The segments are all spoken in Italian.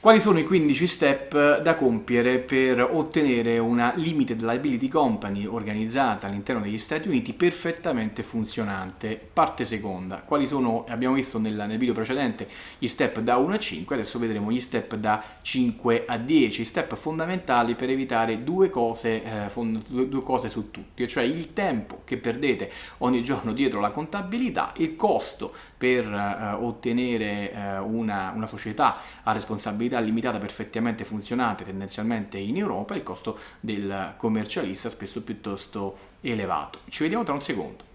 Quali sono i 15 step da compiere per ottenere una Limited Liability Company organizzata all'interno degli Stati Uniti perfettamente funzionante? Parte seconda. Quali sono, abbiamo visto nel, nel, video precedente, gli step da 1 a 5, adesso vedremo gli step da 5 a 10, step fondamentali per evitare due cose, eh, due, due cose su tutti, cioè il tempo che perdete ogni giorno dietro la contabilità, il costo per eh, ottenere eh, una, una società a responsabilità disponibilità limitata perfettamente funzionante tendenzialmente in Europa, il costo del commercialista spesso piuttosto elevato. Ci vediamo tra un secondo.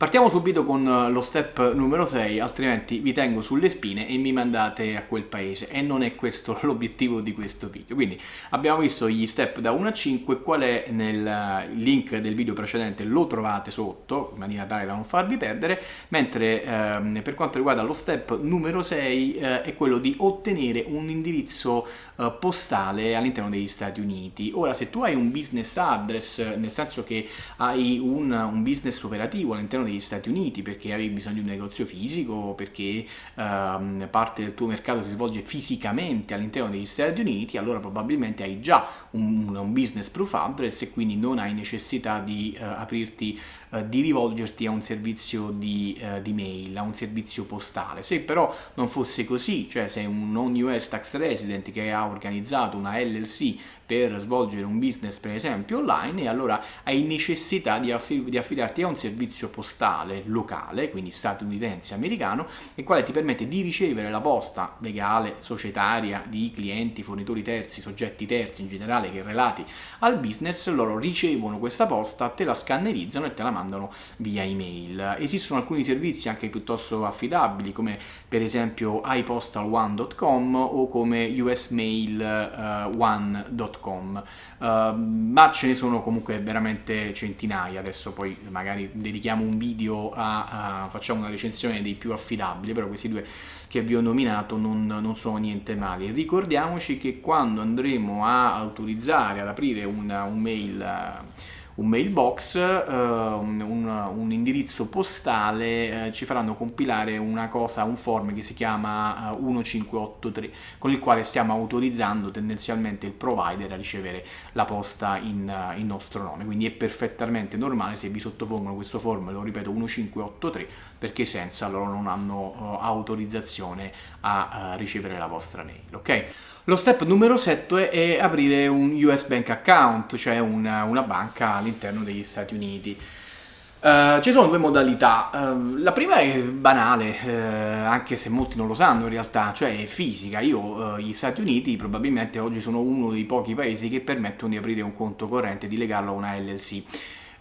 Partiamo subito con eh, lo step numero 6, altrimenti vi tengo sulle spine e mi mandate a quel paese e non è questo l'obiettivo di questo video. Quindi abbiamo visto gli step da 1 a 5, qual è nel eh, link del video precedente lo trovate sotto in maniera tale da non farvi perdere, mentre ehm, per quanto riguarda lo step numero 6 eh, è quello di ottenere un indirizzo eh, postale all'interno degli Stati Uniti. Ora se tu hai un business address, nel senso che hai un, un business operativo all'interno negli Stati Uniti perché avevi bisogno di un negozio fisico, perché ehm, parte del tuo mercato si svolge fisicamente all'interno degli Stati Uniti, allora probabilmente hai già un, un business proof address e quindi non hai necessità di eh, aprirti, eh, di rivolgerti a un servizio di, eh, di, mail, a un servizio postale. Se però non fosse così, cioè sei un non US tax resident che ha organizzato una LLC per svolgere un business per esempio online e allora hai necessità di, affidarti a un servizio postale locale, quindi statunitense americano, il quale ti permette di ricevere la posta legale, societaria, di clienti, fornitori terzi, soggetti terzi in generale che relati al business, loro ricevono questa posta, te la scannerizzano e te la mandano via email. Esistono alcuni servizi anche piuttosto affidabili come per esempio ipostal1.com o come usmail1.com www.com uh, ehm, ma ce ne sono comunque veramente centinaia. Adesso poi magari dedichiamo un video a, a facciamo una recensione dei più affidabili però questi due che vi ho nominato non, non sono niente male. Ricordiamoci che quando andremo a autorizzare ad aprire una, un mail un mailbox, uh, un, un, indirizzo postale, uh, ci faranno compilare una cosa, un form che si chiama uh, eh, 1583, con il quale stiamo autorizzando tendenzialmente il provider a ricevere la posta in, in nostro nome, quindi è perfettamente normale se vi sottopongono questo form, lo ripeto 1583, perché senza loro non hanno autorizzazione a ricevere la vostra mail, ok? Lo step numero 7 è aprire un US Bank Account, cioè una, una banca all'interno degli Stati Uniti. Uh, ci sono due modalità, uh, la prima è banale, uh, anche se molti non lo sanno in realtà, cioè è fisica. Io, gli Stati Uniti probabilmente oggi sono uno dei pochi paesi che permettono di aprire un conto corrente e di legarlo a una LLC.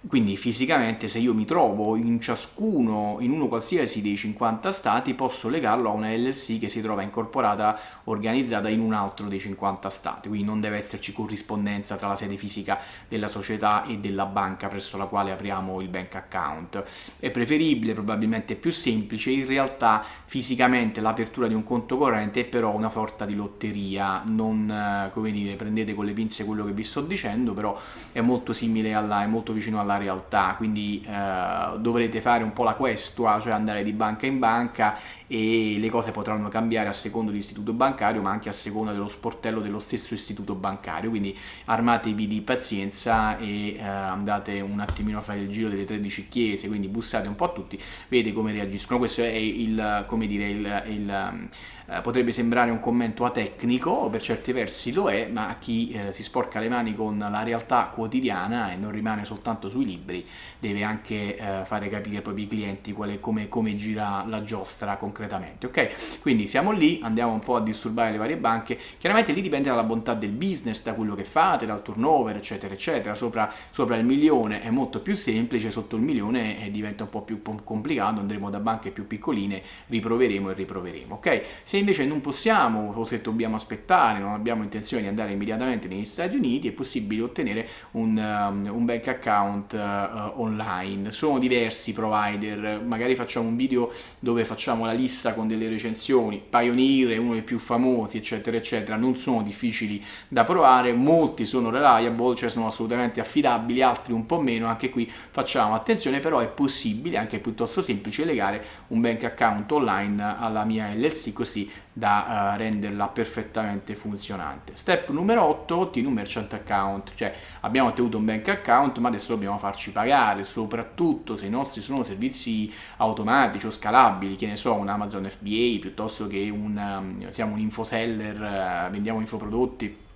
Quindi fisicamente se io mi trovo in ciascuno, in uno qualsiasi dei 50 stati, posso legarlo a una LLC che si trova incorporata, organizzata in un altro dei 50 stati, quindi non deve esserci corrispondenza tra la sede fisica della società e della banca presso la quale apriamo il bank account. È preferibile, probabilmente più semplice, in realtà fisicamente l'apertura di un conto corrente è però una sorta di lotteria, non, eh, come dire, prendete con le pinze quello che vi sto dicendo, però è molto simile alla, è molto vicino alla alla realtà, quindi eh, dovrete fare un po' la questua, cioè andare di banca in banca e le cose potranno cambiare a secondo dell'istituto bancario ma anche a seconda dello sportello dello stesso istituto bancario. Quindi armatevi di pazienza e eh, andate un attimino a fare il giro delle 13 chiese quindi bussate un po' a tutti vedete come reagiscono. Questo è il come dire il, il eh, potrebbe sembrare un commento atecnico per certi versi lo è ma chi eh, si sporca le mani con la realtà quotidiana e non rimane soltanto sui libri deve anche eh, fare capire ai propri clienti quale, come, come gira la giostra concretamente concretamente, ok? Quindi siamo lì, andiamo un po' a disturbare le varie banche, chiaramente lì dipende dalla bontà del business, da quello che fate, dal turnover, eccetera, eccetera, sopra, sopra il milione è molto più semplice, sotto il milione diventa un po' più complicato, andremo da banche più piccoline, riproveremo e riproveremo, ok? Se invece non possiamo o se dobbiamo aspettare, non abbiamo intenzione di andare immediatamente negli Stati Uniti, è possibile ottenere un, um, un bank account uh, online. Sono diversi provider, magari facciamo un video dove facciamo la lista con delle recensioni, Pioneer è uno dei più famosi, eccetera, eccetera, non sono difficili da provare, molti sono reliable, cioè sono assolutamente affidabili, altri un po' meno, anche qui facciamo attenzione, però è possibile, anche piuttosto semplice, legare un bank account online alla mia LLC così da uh, renderla perfettamente funzionante. Step numero 8, ottieni un merchant account, cioè abbiamo ottenuto un bank account ma adesso dobbiamo farci pagare, soprattutto se i nostri sono servizi automatici o scalabili, che ne so, un Amazon FBA piuttosto che un, um, siamo un infoseller, uh, vendiamo infoprodotti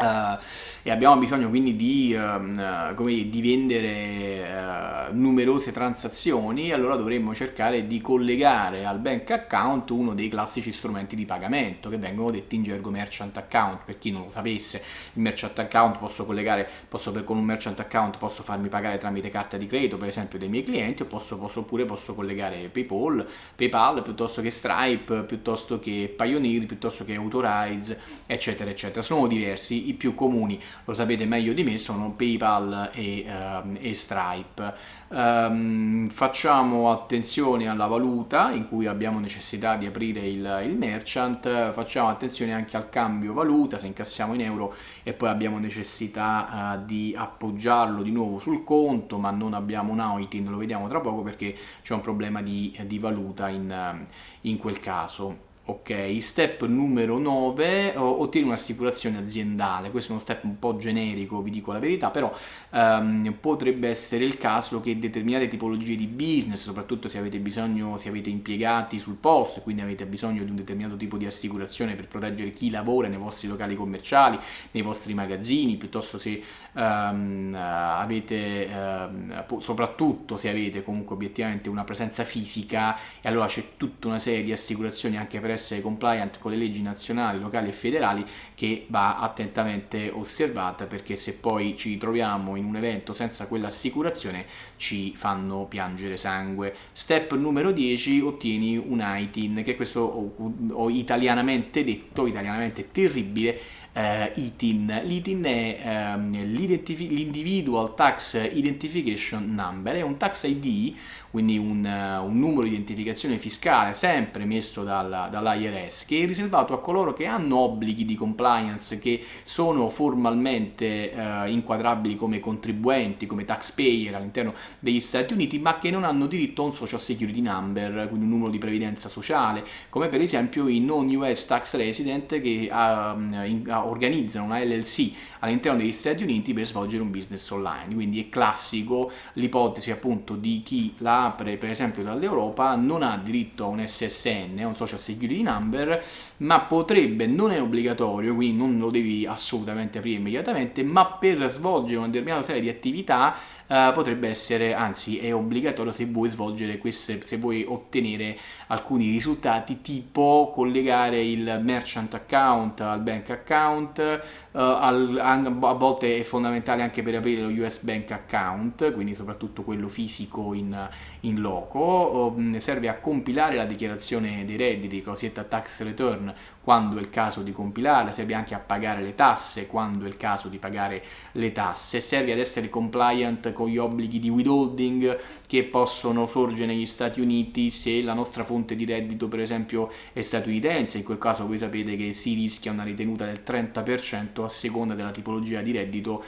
Uh, e abbiamo bisogno quindi di, uh, come di vendere uh, numerose transazioni allora dovremmo cercare di collegare al bank account uno dei classici strumenti di pagamento che vengono detti in gergo merchant account per chi non lo sapesse il merchant account posso collegare posso con un merchant account posso farmi pagare tramite carta di credito per esempio dei miei clienti posso, posso, oppure posso collegare paypal paypal piuttosto che stripe piuttosto che pioneer piuttosto che authorize eccetera eccetera sono diversi i più comuni, lo sapete meglio di me, sono PayPal e, uh, e Stripe. Um, facciamo attenzione alla valuta in cui abbiamo necessità di aprire il, il, merchant, facciamo attenzione anche al cambio valuta, se incassiamo in euro e poi abbiamo necessità uh, di appoggiarlo di nuovo sul conto, ma non abbiamo un outing, lo vediamo tra poco perché c'è un problema di, di valuta in, in quel caso. Ok, step numero 9, ottieni un'assicurazione aziendale, questo è uno step un po' generico, vi dico la verità, però um, potrebbe essere il caso che determinate tipologie di business, soprattutto se avete bisogno, se avete impiegati sul posto e quindi avete bisogno di un determinato tipo di assicurazione per proteggere chi lavora nei vostri locali commerciali, nei vostri magazzini, piuttosto se um, avete, um, soprattutto se avete comunque obiettivamente una presenza fisica e allora c'è tutta una serie di assicurazioni anche per essere compliant con le leggi nazionali, locali e federali che va attentamente osservata perché se poi ci troviamo in un evento senza quell'assicurazione ci fanno piangere sangue. Step numero 10 ottieni un ITIN che questo ho, ho italianamente detto, italianamente terribile, eh, ITIN. L'ITIN è ehm, l'Individual Tax Identification Number, è un tax ID, quindi un, uh, un numero di identificazione fiscale sempre messo dal, dall'IRS, che è riservato a coloro che hanno obblighi di compliance che sono formalmente uh, inquadrabili come contribuenti, come taxpayer all'interno degli Stati Uniti, ma che non hanno diritto a un Social Security Number, quindi un numero di previdenza sociale, come per esempio i non-US tax resident che uh, in, organizzano una LLC all'interno degli Stati Uniti per svolgere un business online, quindi è classico l'ipotesi appunto di chi la apre per esempio dall'Europa non ha diritto a un SSN, a un Social Security Number, ma potrebbe, non è obbligatorio, quindi non lo devi assolutamente aprire immediatamente, ma per svolgere una determinata serie di attività uh, potrebbe essere, anzi è obbligatorio se vuoi svolgere queste, se vuoi ottenere alcuni risultati tipo collegare il merchant account al bank account, al, a volte è fondamentale anche per aprire lo US bank account, quindi soprattutto quello fisico in, in loco, um, serve a compilare la dichiarazione dei redditi, cosiddetta tax return, quando è il caso di compilarla, serve anche a pagare le tasse quando è il caso di pagare le tasse, serve ad essere compliant con gli obblighi di withholding che possono sorgere negli Stati Uniti se la nostra fonte di reddito per esempio è statunitense, in quel caso voi sapete che si rischia una ritenuta del 30% a seconda della tipologia di reddito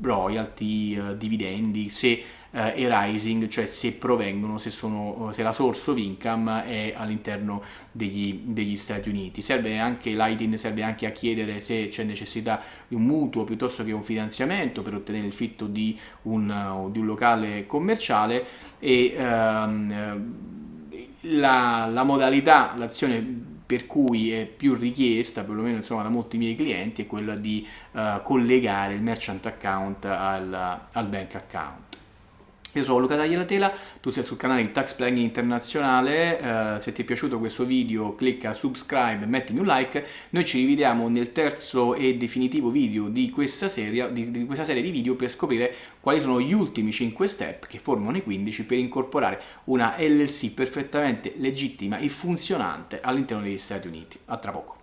royalty, uh, dividendi, se uh, e rising, cioè se provengono, se, sono, se la source of income è all'interno degli, degli Stati Uniti. Serve anche, l'ITIN serve anche a chiedere se c'è necessità di un mutuo piuttosto che un finanziamento per ottenere il fitto di un, di un locale commerciale e um, la, la modalità, l'azione per cui è più richiesta, perlomeno insomma, da molti miei clienti, è quella di uh, collegare il merchant account al, al bank account. Io sono Luca Tagliatela, tu sei sul canale Tax Planning Internazionale, uh, se ti è piaciuto questo video clicca subscribe e mettimi un like, noi ci rivediamo nel terzo e definitivo video di questa, serie, di, di questa serie di video per scoprire quali sono gli ultimi 5 step che formano i 15 per incorporare una LLC perfettamente legittima e funzionante all'interno degli Stati Uniti. A tra poco.